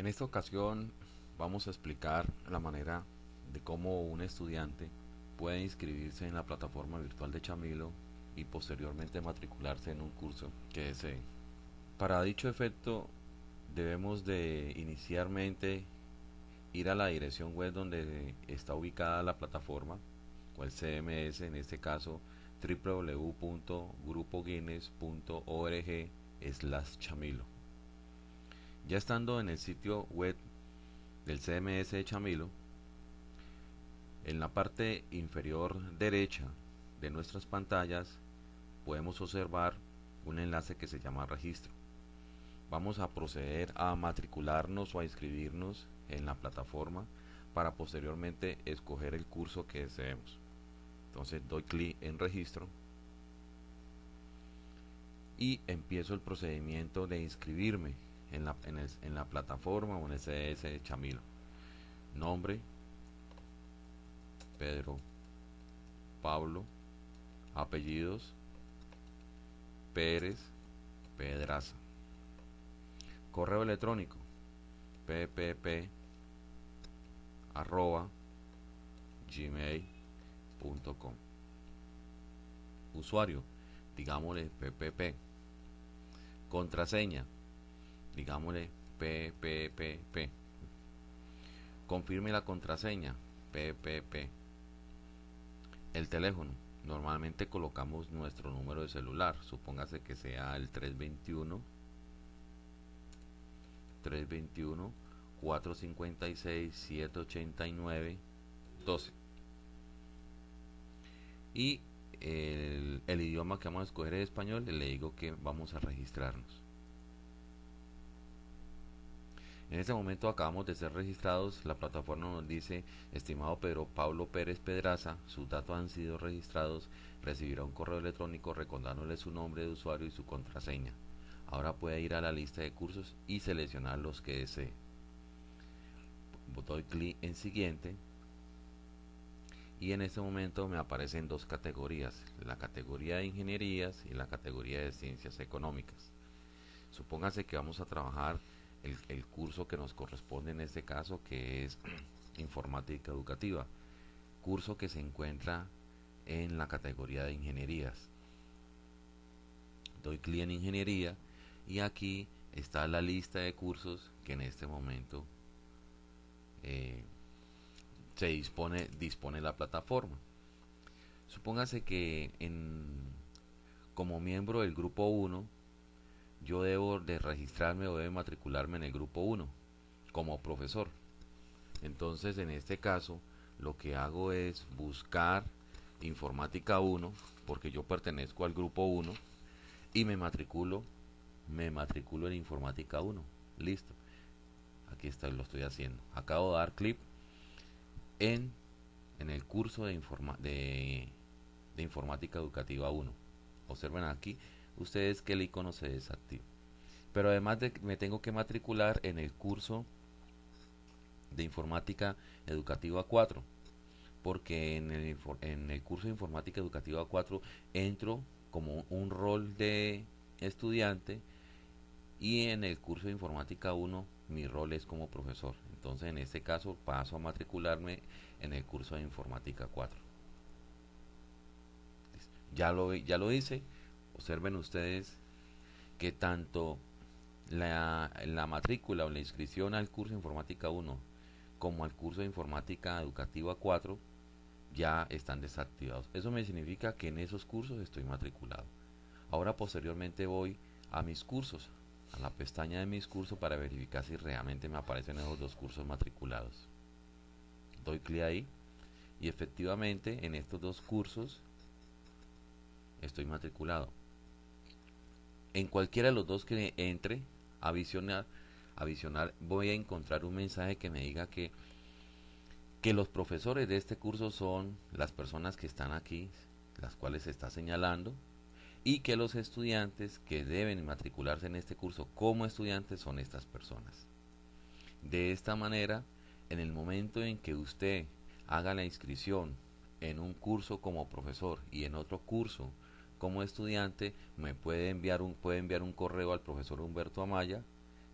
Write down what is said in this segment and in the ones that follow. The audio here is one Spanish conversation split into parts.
En esta ocasión vamos a explicar la manera de cómo un estudiante puede inscribirse en la plataforma virtual de Chamilo y posteriormente matricularse en un curso que desee. Para dicho efecto debemos de inicialmente ir a la dirección web donde está ubicada la plataforma o el CMS, en este caso www.grupoguinness.org slash chamilo. Ya estando en el sitio web del CMS de Chamilo, en la parte inferior derecha de nuestras pantallas podemos observar un enlace que se llama registro. Vamos a proceder a matricularnos o a inscribirnos en la plataforma para posteriormente escoger el curso que deseemos. Entonces doy clic en registro y empiezo el procedimiento de inscribirme en la, en, la plataforma o en el CS de Chamilo. Nombre, Pedro, Pablo, apellidos, Pérez, Pedraza. Correo electrónico, ppp arroba gmail.com usuario digámosle ppp contraseña digámosle PPPP. Confirme la contraseña PPP. El teléfono. Normalmente colocamos nuestro número de celular. Supóngase que sea el 321 321 456 789 12. Y el, el idioma que vamos a escoger es español. Le digo que vamos a registrarnos. En este momento acabamos de ser registrados, la plataforma nos dice, estimado Pedro Pablo Pérez Pedraza, sus datos han sido registrados, recibirá un correo electrónico recordándole su nombre de usuario y su contraseña. Ahora puede ir a la lista de cursos y seleccionar los que desee. Doy clic en siguiente y en este momento me aparecen dos categorías, la categoría de ingenierías y la categoría de ciencias económicas. Supóngase que vamos a trabajar el, curso que nos corresponde en este caso, que es informática educativa, curso que se encuentra en la categoría de ingenierías. Doy clic en ingeniería y aquí está la lista de cursos que en este momento eh, se dispone, dispone la plataforma. Supóngase que en, como miembro del grupo 1 yo debo de registrarme o debo matricularme en el grupo 1 como profesor. Entonces, en este caso, lo que hago es buscar informática 1, porque yo pertenezco al grupo 1, y me matriculo, me matriculo en informática 1. Listo. Aquí está, lo estoy haciendo. Acabo de dar clic en, en el curso de, de, de informática educativa 1. Observen aquí, ustedes que el icono se desactiva. Pero además de me tengo que matricular en el curso de informática educativa 4 porque en el, en el curso de informática educativa 4 entro como un rol de estudiante y en el curso de informática 1 mi rol es como profesor. Entonces en este caso paso a matricularme en el curso de informática 4. Ya lo, ya lo hice observen ustedes que tanto la, la, matrícula o la inscripción al curso de informática 1 como al curso de informática educativa 4 ya están desactivados. Eso me significa que en esos cursos estoy matriculado. Ahora posteriormente voy a mis cursos, a la pestaña de mis cursos para verificar si realmente me aparecen esos dos cursos matriculados. Doy clic ahí y efectivamente en estos dos cursos estoy matriculado en cualquiera de los dos que entre a visionar, a visionar voy a encontrar un mensaje que me diga que, que los profesores de este curso son las personas que están aquí, las cuales se está señalando, y que los estudiantes que deben matricularse en este curso como estudiantes son estas personas. De esta manera, en el momento en que usted haga la inscripción en un curso como profesor y en otro curso como estudiante me puede enviar un, puede enviar un correo al profesor Humberto Amaya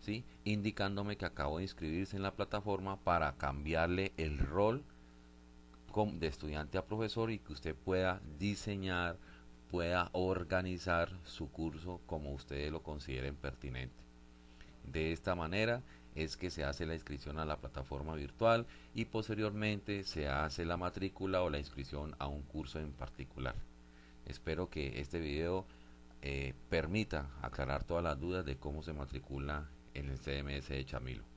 ¿sí? indicándome que acabo de inscribirse en la plataforma para cambiarle el rol de estudiante a profesor y que usted pueda diseñar, pueda organizar su curso como ustedes lo consideren pertinente. De esta manera es que se hace la inscripción a la plataforma virtual y posteriormente se hace la matrícula o la inscripción a un curso en particular. Espero que este video eh, permita aclarar todas las dudas de cómo se matricula en el CMS de Chamilo.